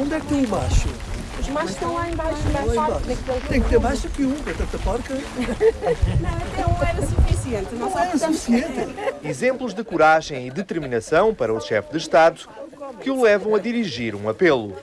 Onde é que tem o macho? Os machos estão lá embaixo, Lá embaixo. Tem que ter mais do que um, para tanta porca. Não, até um era suficiente. Não, Não era suficiente. Exemplos de coragem e determinação para o chefe de Estado que o levam a dirigir um apelo.